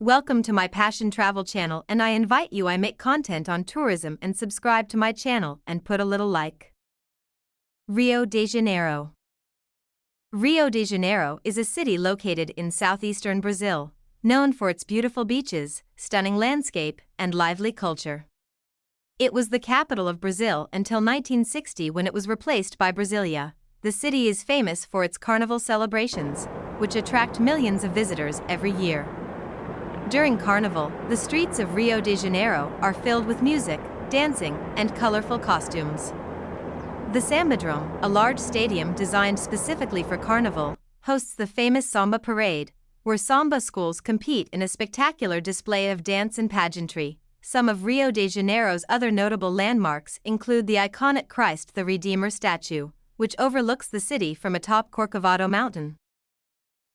Welcome to my Passion Travel channel and I invite you I make content on tourism and subscribe to my channel and put a little like. Rio de Janeiro Rio de Janeiro is a city located in southeastern Brazil, known for its beautiful beaches, stunning landscape, and lively culture. It was the capital of Brazil until 1960 when it was replaced by Brasilia. The city is famous for its carnival celebrations, which attract millions of visitors every year. During Carnival, the streets of Rio de Janeiro are filled with music, dancing, and colorful costumes. The Sambadrome, a large stadium designed specifically for Carnival, hosts the famous Samba Parade, where samba schools compete in a spectacular display of dance and pageantry. Some of Rio de Janeiro's other notable landmarks include the iconic Christ the Redeemer statue, which overlooks the city from atop Corcovado Mountain.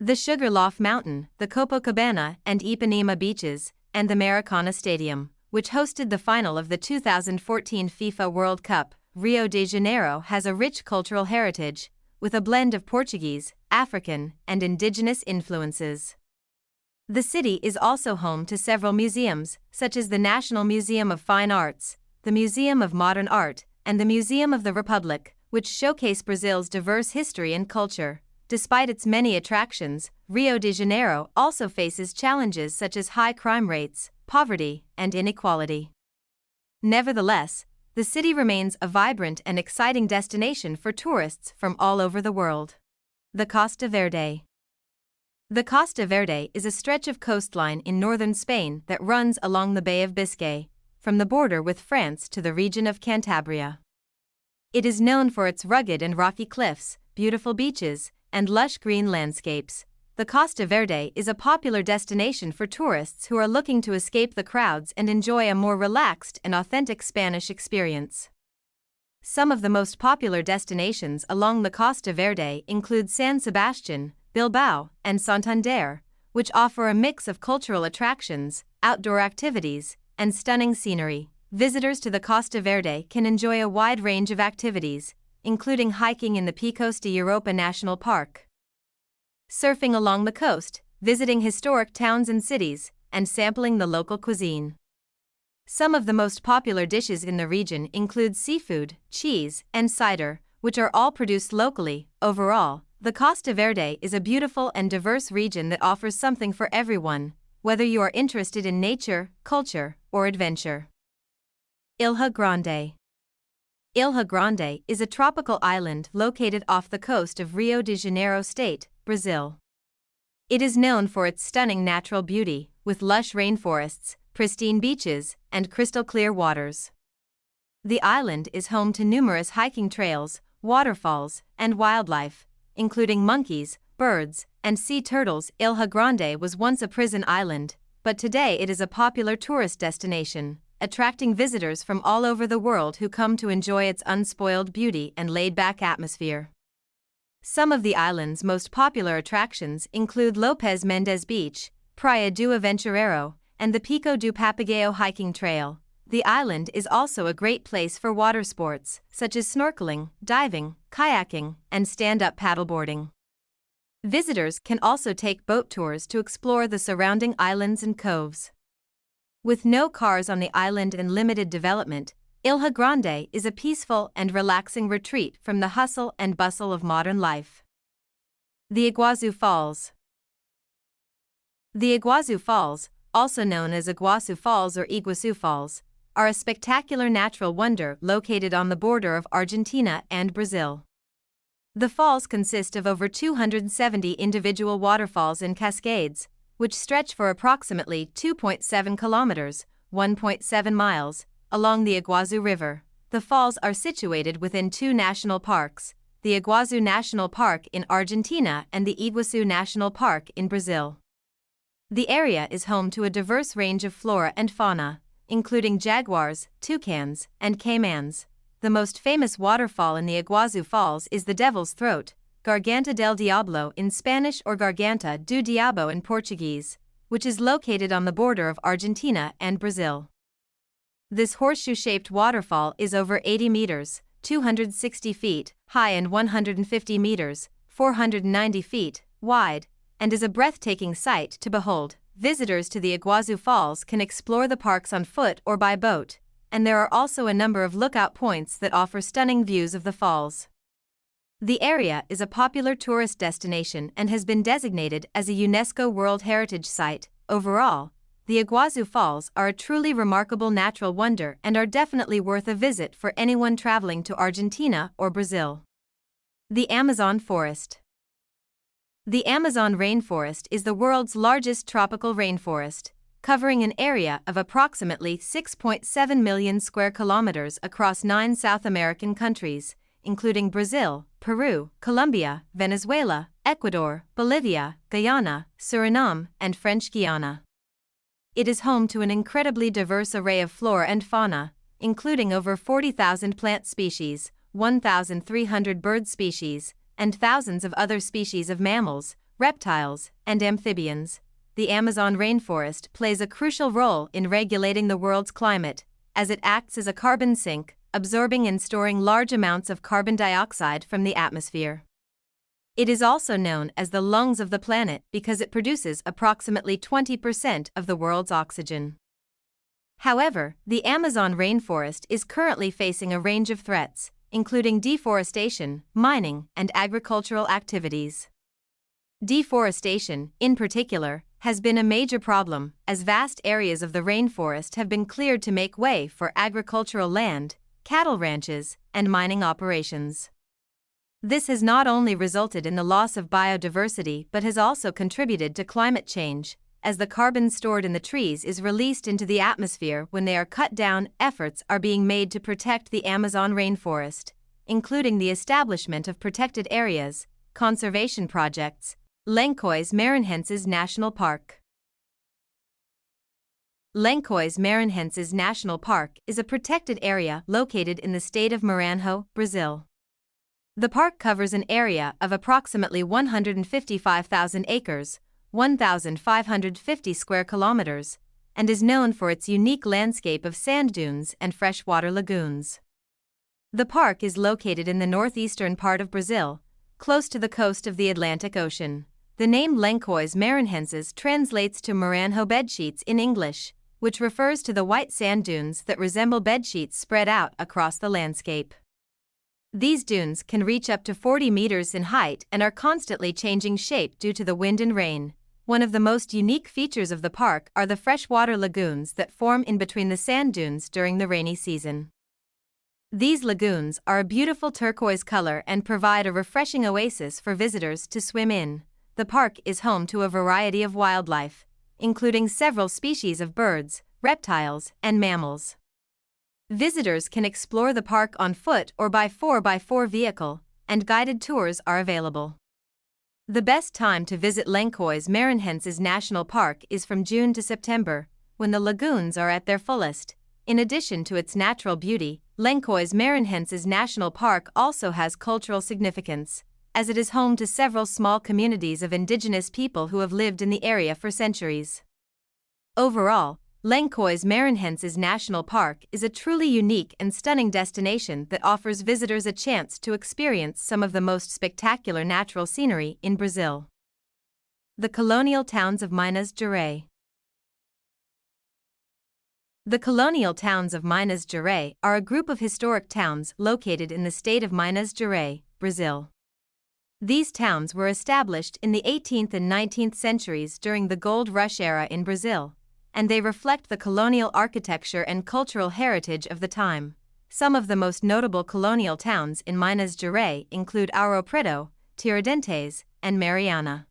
The Sugarloaf Mountain, the Copacabana and Ipanema beaches, and the Maracana Stadium, which hosted the final of the 2014 FIFA World Cup, Rio de Janeiro has a rich cultural heritage, with a blend of Portuguese, African, and indigenous influences. The city is also home to several museums, such as the National Museum of Fine Arts, the Museum of Modern Art, and the Museum of the Republic, which showcase Brazil's diverse history and culture. Despite its many attractions, Rio de Janeiro also faces challenges such as high crime rates, poverty, and inequality. Nevertheless, the city remains a vibrant and exciting destination for tourists from all over the world. The Costa Verde The Costa Verde is a stretch of coastline in northern Spain that runs along the Bay of Biscay, from the border with France to the region of Cantabria. It is known for its rugged and rocky cliffs, beautiful beaches, and lush green landscapes. The Costa Verde is a popular destination for tourists who are looking to escape the crowds and enjoy a more relaxed and authentic Spanish experience. Some of the most popular destinations along the Costa Verde include San Sebastian, Bilbao, and Santander, which offer a mix of cultural attractions, outdoor activities, and stunning scenery. Visitors to the Costa Verde can enjoy a wide range of activities, including hiking in the Picos de Europa National Park surfing along the coast, visiting historic towns and cities, and sampling the local cuisine. Some of the most popular dishes in the region include seafood, cheese, and cider, which are all produced locally. Overall, the Costa Verde is a beautiful and diverse region that offers something for everyone, whether you are interested in nature, culture, or adventure. Ilha Grande Ilha Grande is a tropical island located off the coast of Rio de Janeiro state, Brazil. It is known for its stunning natural beauty, with lush rainforests, pristine beaches, and crystal clear waters. The island is home to numerous hiking trails, waterfalls, and wildlife, including monkeys, birds, and sea turtles. Ilha Grande was once a prison island, but today it is a popular tourist destination, attracting visitors from all over the world who come to enjoy its unspoiled beauty and laid back atmosphere. Some of the island's most popular attractions include Lopes Mendes Beach, Praia do Aventureiro, and the Pico do Papagaio hiking trail. The island is also a great place for water sports, such as snorkeling, diving, kayaking, and stand up paddleboarding. Visitors can also take boat tours to explore the surrounding islands and coves. With no cars on the island and limited development, Ilha Grande is a peaceful and relaxing retreat from the hustle and bustle of modern life. The Iguazu Falls The Iguazu Falls, also known as Iguazu Falls or Iguazu Falls, are a spectacular natural wonder located on the border of Argentina and Brazil. The falls consist of over 270 individual waterfalls and cascades, which stretch for approximately 2.7 kilometers, 1.7 miles, along the Iguazu River. The falls are situated within two national parks, the Iguazu National Park in Argentina and the Iguazu National Park in Brazil. The area is home to a diverse range of flora and fauna, including jaguars, toucans, and caimans. The most famous waterfall in the Iguazu Falls is the Devil's Throat, Garganta del Diablo in Spanish or Garganta do Diabo in Portuguese, which is located on the border of Argentina and Brazil. This horseshoe-shaped waterfall is over 80 meters, 260 feet, high and 150 meters, 490 feet, wide, and is a breathtaking sight to behold. visitors to the Iguazu Falls can explore the parks on foot or by boat, and there are also a number of lookout points that offer stunning views of the falls. The area is a popular tourist destination and has been designated as a UNESCO World Heritage Site. Overall, the Iguazu Falls are a truly remarkable natural wonder and are definitely worth a visit for anyone traveling to Argentina or Brazil. The Amazon Forest The Amazon rainforest is the world's largest tropical rainforest, covering an area of approximately 6.7 million square kilometers across nine South American countries, including Brazil, Peru, Colombia, Venezuela, Ecuador, Bolivia, Guyana, Suriname, and French Guiana. It is home to an incredibly diverse array of flora and fauna, including over 40,000 plant species, 1,300 bird species, and thousands of other species of mammals, reptiles, and amphibians. The Amazon rainforest plays a crucial role in regulating the world's climate, as it acts as a carbon sink, absorbing and storing large amounts of carbon dioxide from the atmosphere. It is also known as the lungs of the planet because it produces approximately 20% of the world's oxygen. However, the Amazon rainforest is currently facing a range of threats, including deforestation, mining, and agricultural activities. Deforestation, in particular, has been a major problem, as vast areas of the rainforest have been cleared to make way for agricultural land, cattle ranches, and mining operations. This has not only resulted in the loss of biodiversity but has also contributed to climate change, as the carbon stored in the trees is released into the atmosphere when they are cut down. Efforts are being made to protect the Amazon rainforest, including the establishment of protected areas, conservation projects, Lençóis Maranhenses National Park. Lençóis Maranhenses National Park is a protected area located in the state of Maranhão, Brazil. The park covers an area of approximately 155,000 acres, 1,550 square kilometers, and is known for its unique landscape of sand dunes and freshwater lagoons. The park is located in the northeastern part of Brazil, close to the coast of the Atlantic Ocean. The name Lençóis Maranhenses translates to Maranhão bedsheets in English, which refers to the white sand dunes that resemble bedsheets spread out across the landscape. These dunes can reach up to 40 meters in height and are constantly changing shape due to the wind and rain. One of the most unique features of the park are the freshwater lagoons that form in between the sand dunes during the rainy season. These lagoons are a beautiful turquoise color and provide a refreshing oasis for visitors to swim in. The park is home to a variety of wildlife, including several species of birds, reptiles, and mammals. Visitors can explore the park on foot or by 4x4 vehicle, and guided tours are available. The best time to visit Lençóis Maranhenses National Park is from June to September, when the lagoons are at their fullest. In addition to its natural beauty, Lençóis Maranhenses National Park also has cultural significance as it is home to several small communities of indigenous people who have lived in the area for centuries. Overall, Lençóis Maranhenses National Park is a truly unique and stunning destination that offers visitors a chance to experience some of the most spectacular natural scenery in Brazil. The colonial towns of Minas Gerais. The colonial towns of Minas Gerais are a group of historic towns located in the state of Minas Gerais, Brazil. These towns were established in the 18th and 19th centuries during the gold rush era in Brazil, and they reflect the colonial architecture and cultural heritage of the time. Some of the most notable colonial towns in Minas Gerais include Ouro Preto, Tiradentes, and Mariana.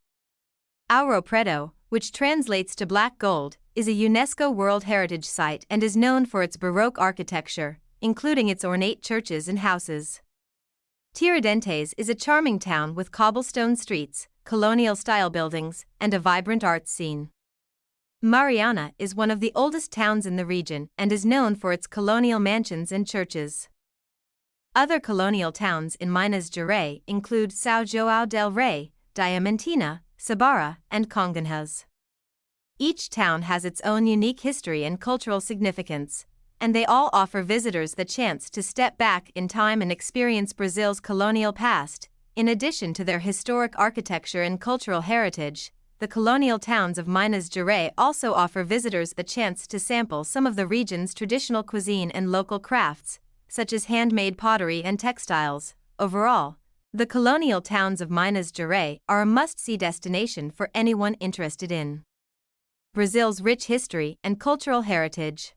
Ouro Preto, which translates to black gold, is a UNESCO World Heritage Site and is known for its Baroque architecture, including its ornate churches and houses. Tiradentes is a charming town with cobblestone streets, colonial style buildings, and a vibrant arts scene. Mariana is one of the oldest towns in the region and is known for its colonial mansions and churches. Other colonial towns in Minas Gerais include São João del Rei, Diamantina, Sabará, and Congonhas. Each town has its own unique history and cultural significance, and they all offer visitors the chance to step back in time and experience Brazil's colonial past. In addition to their historic architecture and cultural heritage, the colonial towns of Minas Gerais also offer visitors the chance to sample some of the region's traditional cuisine and local crafts, such as handmade pottery and textiles. Overall, the colonial towns of Minas Gerais are a must see destination for anyone interested in Brazil's rich history and cultural heritage.